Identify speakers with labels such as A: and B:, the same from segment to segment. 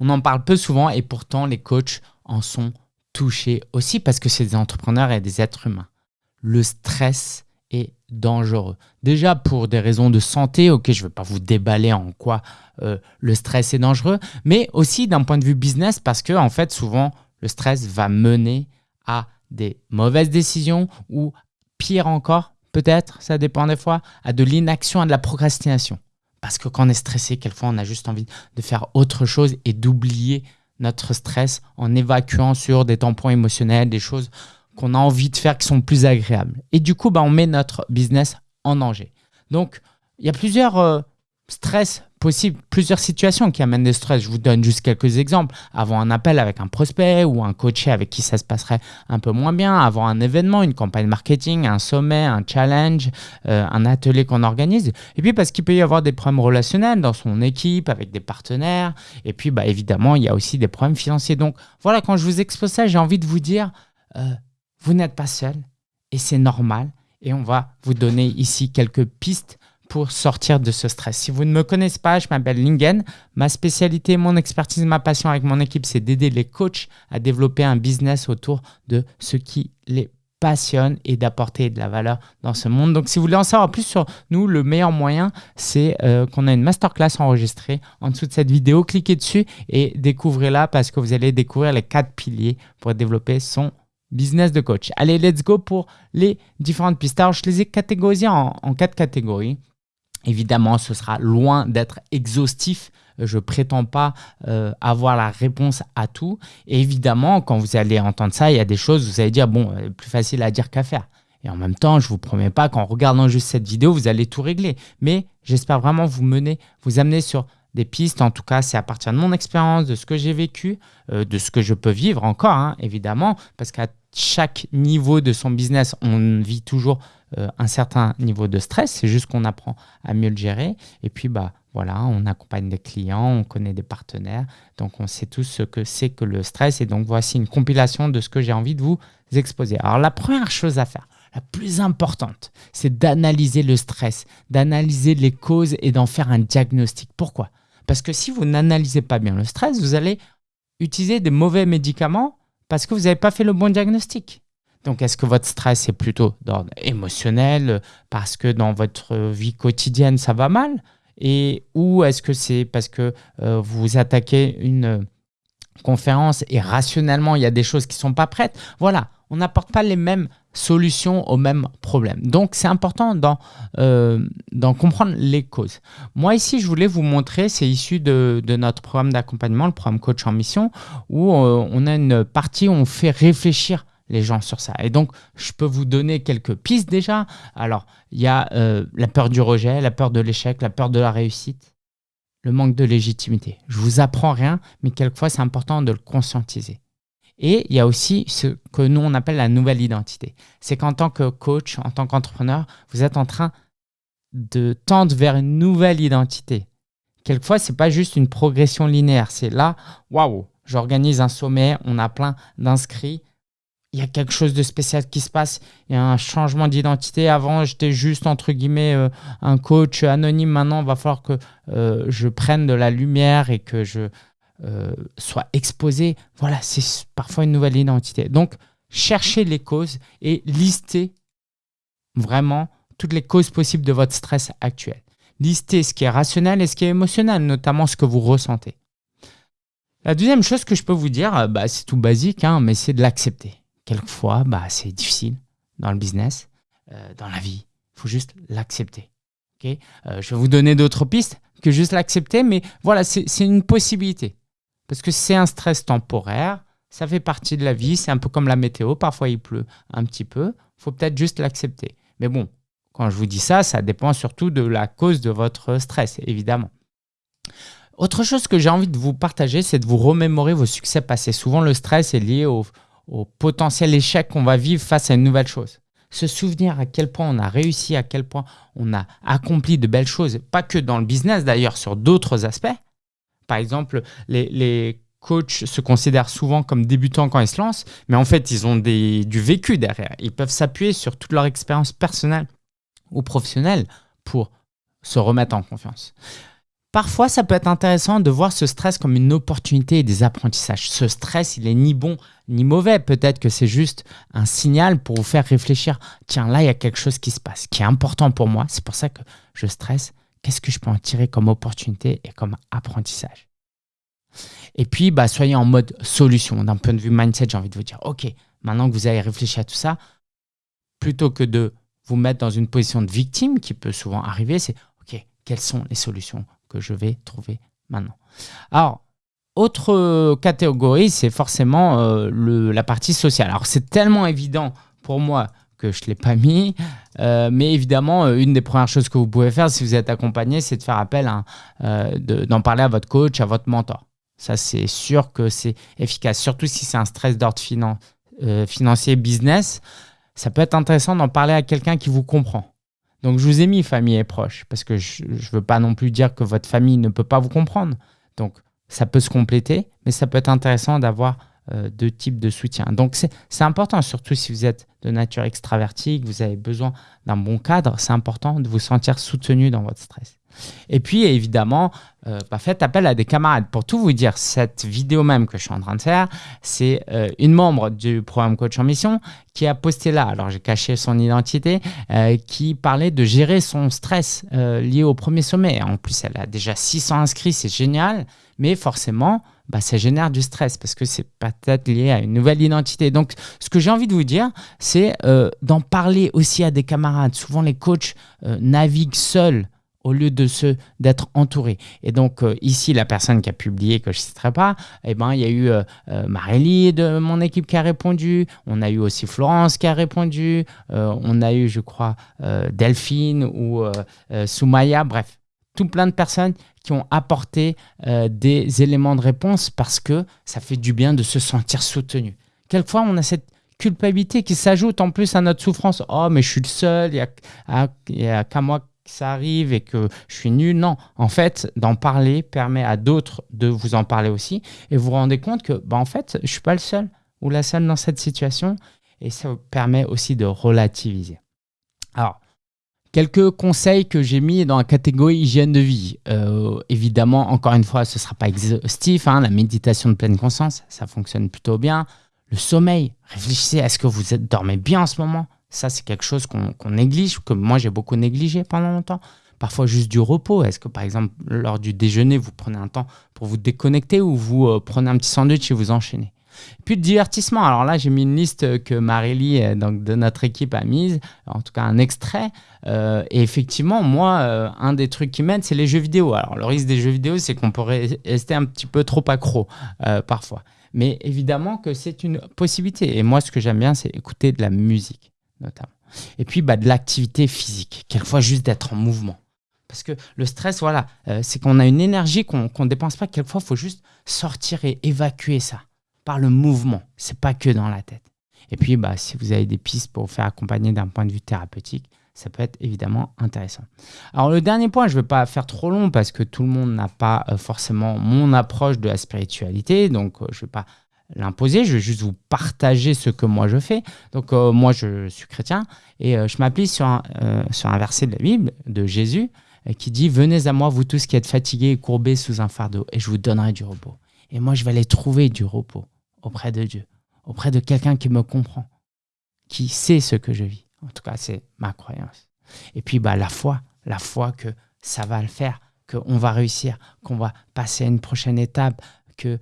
A: On en parle peu souvent et pourtant les coachs en sont touchés aussi parce que c'est des entrepreneurs et des êtres humains. Le stress est dangereux. Déjà pour des raisons de santé, ok, je ne vais pas vous déballer en quoi euh, le stress est dangereux, mais aussi d'un point de vue business parce que fait souvent le stress va mener à des mauvaises décisions ou pire encore, peut-être, ça dépend des fois, à de l'inaction, à de la procrastination. Parce que quand on est stressé, quelquefois, on a juste envie de faire autre chose et d'oublier notre stress en évacuant sur des tampons émotionnels, des choses qu'on a envie de faire qui sont plus agréables. Et du coup, bah, on met notre business en danger. Donc, il y a plusieurs euh, stress possible plusieurs situations qui amènent des stress. Je vous donne juste quelques exemples. Avoir un appel avec un prospect ou un coaché avec qui ça se passerait un peu moins bien. Avoir un événement, une campagne marketing, un sommet, un challenge, euh, un atelier qu'on organise. Et puis parce qu'il peut y avoir des problèmes relationnels dans son équipe, avec des partenaires. Et puis bah, évidemment, il y a aussi des problèmes financiers. Donc voilà, quand je vous expose ça, j'ai envie de vous dire, euh, vous n'êtes pas seul et c'est normal. Et on va vous donner ici quelques pistes pour sortir de ce stress. Si vous ne me connaissez pas, je m'appelle Lingen. Ma spécialité, mon expertise, ma passion avec mon équipe, c'est d'aider les coachs à développer un business autour de ce qui les passionne et d'apporter de la valeur dans ce monde. Donc, si vous voulez en savoir plus sur nous, le meilleur moyen, c'est euh, qu'on a une masterclass enregistrée en dessous de cette vidéo. Cliquez dessus et découvrez-la parce que vous allez découvrir les quatre piliers pour développer son business de coach. Allez, let's go pour les différentes pistes. Alors, je les ai catégorisées en quatre catégories. Évidemment, ce sera loin d'être exhaustif. Je ne prétends pas euh, avoir la réponse à tout. Et évidemment, quand vous allez entendre ça, il y a des choses, vous allez dire, bon, euh, plus facile à dire qu'à faire. Et en même temps, je ne vous promets pas qu'en regardant juste cette vidéo, vous allez tout régler. Mais j'espère vraiment vous mener, vous amener sur des pistes. En tout cas, c'est à partir de mon expérience, de ce que j'ai vécu, euh, de ce que je peux vivre encore, hein, évidemment, parce qu'à chaque niveau de son business, on vit toujours euh, un certain niveau de stress. C'est juste qu'on apprend à mieux le gérer. Et puis, bah, voilà, on accompagne des clients, on connaît des partenaires. Donc, on sait tous ce que c'est que le stress. Et donc, voici une compilation de ce que j'ai envie de vous exposer. Alors, la première chose à faire, la plus importante, c'est d'analyser le stress, d'analyser les causes et d'en faire un diagnostic. Pourquoi? Parce que si vous n'analysez pas bien le stress, vous allez utiliser des mauvais médicaments parce que vous n'avez pas fait le bon diagnostic. Donc, est-ce que votre stress est plutôt d'ordre émotionnel parce que dans votre vie quotidienne, ça va mal? Et, Ou est-ce que c'est parce que euh, vous attaquez une conférence et rationnellement, il y a des choses qui ne sont pas prêtes? Voilà, on n'apporte pas les mêmes solutions aux mêmes problèmes. Donc, c'est important d'en euh, comprendre les causes. Moi, ici, je voulais vous montrer, c'est issu de, notre programme d'accompagnement, le programme Coach en Mission, où euh, on a une partie où on fait réfléchir les gens sur ça. Et donc, je peux vous donner quelques pistes déjà. Alors, il y a euh, la peur du rejet, la peur de l'échec, la peur de la réussite, le manque de légitimité. Je vous apprends rien, mais quelquefois, c'est important de le conscientiser. Et il y a aussi ce que nous, on appelle la nouvelle identité. C'est qu'en tant que coach, en tant qu'entrepreneur, vous êtes en train de tendre vers une nouvelle identité. Quelquefois, ce n'est pas juste une progression linéaire. C'est là, waouh, j'organise un sommet, on a plein d'inscrits, il y a quelque chose de spécial qui se passe. Il y a un changement d'identité. Avant, j'étais juste, entre guillemets, euh, un coach anonyme. Maintenant, il va falloir que euh, je prenne de la lumière et que je euh, sois exposé. Voilà, c'est parfois une nouvelle identité. Donc, cherchez les causes et listez vraiment toutes les causes possibles de votre stress actuel. Listez ce qui est rationnel et ce qui est émotionnel, notamment ce que vous ressentez. La deuxième chose que je peux vous dire, bah, c'est tout basique, hein, mais c'est de l'accepter quelquefois, bah, c'est difficile dans le business, euh, dans la vie. Il faut juste l'accepter. Euh, je vais vous donner d'autres pistes que juste l'accepter, mais voilà, c'est une possibilité. Parce que c'est un stress temporaire, ça fait partie de la vie, c'est un peu comme la météo, parfois il pleut un petit peu, il faut peut-être juste l'accepter. Mais bon, quand je vous dis ça, ça dépend surtout de la cause de votre stress, évidemment. Autre chose que j'ai envie de vous partager, c'est de vous remémorer vos succès passés. Souvent, le stress est lié au, au potentiel échec qu'on va vivre face à une nouvelle chose. Se souvenir à quel point on a réussi, à quel point on a accompli de belles choses, pas que dans le business d'ailleurs, sur d'autres aspects. Par exemple, les, coachs se considèrent souvent comme débutants quand ils se lancent, mais en fait, ils ont du vécu derrière. Ils peuvent s'appuyer sur toute leur expérience personnelle ou professionnelle pour se remettre en confiance. Parfois, ça peut être intéressant de voir ce stress comme une opportunité et des apprentissages. Ce stress, il est ni bon ni mauvais. Peut-être que c'est juste un signal pour vous faire réfléchir. Tiens, là, il y a quelque chose qui se passe, qui est important pour moi. C'est pour ça que je stresse. Qu'est-ce que je peux en tirer comme opportunité et comme apprentissage? Et puis, bah, soyez en mode solution. D'un point de vue mindset, j'ai envie de vous dire, OK, maintenant que vous avez réfléchi à tout ça, plutôt que de vous mettre dans une position de victime, qui peut souvent arriver, c'est, OK, quelles sont les solutions que je vais trouver maintenant? Alors, autre catégorie, c'est forcément euh, la partie sociale. Alors, c'est tellement évident pour moi que je ne l'ai pas mis, euh, mais évidemment, euh, une des premières choses que vous pouvez faire si vous êtes accompagné, c'est de faire appel à, d'en parler à votre coach, à votre mentor. Ça, c'est sûr que c'est efficace, surtout si c'est un stress d'ordre financier, business. Ça peut être intéressant d'en parler à quelqu'un qui vous comprend. Donc, je vous ai mis famille et proches parce que je veux pas non plus dire que votre famille ne peut pas vous comprendre. Donc, ça peut se compléter, mais ça peut être intéressant d'avoir euh, deux types de soutien. Donc, c'est important, surtout si vous êtes de nature extravertie, que vous avez besoin d'un bon cadre, c'est important de vous sentir soutenu dans votre stress. Et puis, évidemment, euh, bah, faites appel à des camarades. Pour tout vous dire, cette vidéo même que je suis en train de faire, c'est euh, une membre du programme Coach en Mission qui a posté là, alors j'ai caché son identité, euh, qui parlait de gérer son stress lié au premier sommet. En plus, elle a déjà 600 inscrits, c'est génial, mais forcément, bah, ça génère du stress parce que c'est peut-être lié à une nouvelle identité. Donc, ce que j'ai envie de vous dire, c'est d'en parler aussi à des camarades. Souvent, les coachs naviguent seuls au lieu de se d'être entouré. Et donc euh, ici, la personne qui a publié, que je citerai pas, eh ben, il y a eu euh, euh, Marélie de mon équipe qui a répondu, on a eu aussi Florence qui a répondu, on a eu, je crois, Delphine ou Soumaya, bref, tout plein de personnes qui ont apporté des éléments de réponse parce que ça fait du bien de se sentir soutenu. Quelquefois, on a cette culpabilité qui s'ajoute en plus à notre souffrance. Oh, mais je suis le seul, il n'y a, a qu'à moi ça arrive et que je suis nul. Non, en fait, d'en parler permet à d'autres de vous en parler aussi et vous vous rendez compte que, bah, en fait, je suis pas le seul ou la seule dans cette situation et ça permet aussi de relativiser. Alors, quelques conseils que j'ai mis dans la catégorie hygiène de vie. Euh, évidemment, encore une fois, ce ne sera pas exhaustif. Hein, la méditation de pleine conscience, ça fonctionne plutôt bien. Le sommeil, réfléchissez, est-ce que vous dormez bien en ce moment ça, c'est quelque chose qu'on néglige, que moi j'ai beaucoup négligé pendant longtemps. Parfois juste du repos. Est-ce que par exemple, lors du déjeuner, vous prenez un temps pour vous déconnecter ou vous euh, prenez un petit sandwich et vous enchaînez? Puis le divertissement. Alors là, j'ai mis une liste que Marélie, euh, donc de notre équipe, a mise, en tout cas un extrait. Euh, et effectivement, moi, un des trucs qui m'aide, c'est les jeux vidéo. Alors le risque des jeux vidéo, c'est qu'on pourrait rester un petit peu trop accro parfois. Mais évidemment que c'est une possibilité. Et moi, ce que j'aime bien, c'est écouter de la musique notamment. Et puis bah, de l'activité physique, quelquefois juste d'être en mouvement. Parce que le stress, voilà, euh, c'est qu'on a une énergie qu'on ne dépense pas. Quelquefois, il faut juste sortir et évacuer ça par le mouvement. C'est pas que dans la tête. Et puis, bah, si vous avez des pistes pour vous faire accompagner d'un point de vue thérapeutique, ça peut être évidemment intéressant. Alors le dernier point, je ne vais pas faire trop long parce que tout le monde n'a pas euh, forcément mon approche de la spiritualité, donc euh, je ne vais pas l'imposer, je vais juste vous partager ce que moi je fais. Donc euh, moi je suis chrétien et je m'appuie sur, sur un verset de la Bible de Jésus qui dit « Venez à moi vous tous qui êtes fatigués et courbés sous un fardeau et je vous donnerai du repos. » Et moi je vais aller trouver du repos auprès de Dieu, auprès de quelqu'un qui me comprend, qui sait ce que je vis. En tout cas c'est ma croyance. Et puis bah, la foi, la foi que ça va le faire, qu'on va réussir, qu'on va passer à une prochaine étape, que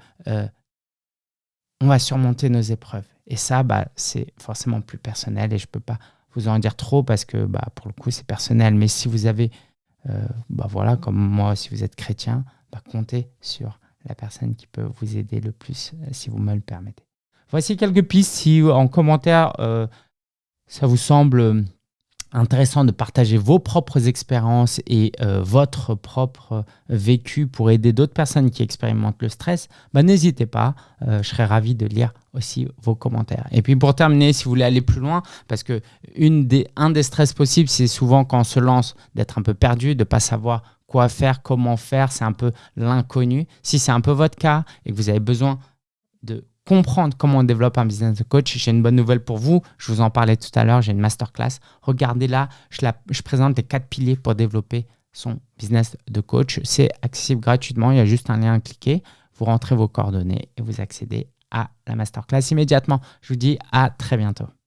A: on va surmonter nos épreuves. Et ça, bah, c'est forcément plus personnel et je ne peux pas vous en dire trop parce que bah, pour le coup, c'est personnel. Mais si vous avez, euh, bah, voilà, comme moi, si vous êtes chrétien, bah, comptez sur la personne qui peut vous aider le plus, euh, si vous me le permettez. Voici quelques pistes. Si en commentaire, euh, ça vous semble intéressant de partager vos propres expériences et euh, votre propre vécu pour aider d'autres personnes qui expérimentent le stress, bah, n'hésitez pas, euh, je serais ravi de lire aussi vos commentaires. Et puis pour terminer, si vous voulez aller plus loin, parce que un des stress possibles, c'est souvent quand on se lance d'être un peu perdu, de ne pas savoir quoi faire, comment faire, c'est un peu l'inconnu. Si c'est un peu votre cas et que vous avez besoin de comprendre comment on développe un business de coach, j'ai une bonne nouvelle pour vous. Je vous en parlais tout à l'heure, j'ai une masterclass. Regardez là, je, je présente les quatre piliers pour développer son business de coach. C'est accessible gratuitement, il y a juste un lien à cliquer. Vous rentrez vos coordonnées et vous accédez à la masterclass immédiatement. Je vous dis à très bientôt.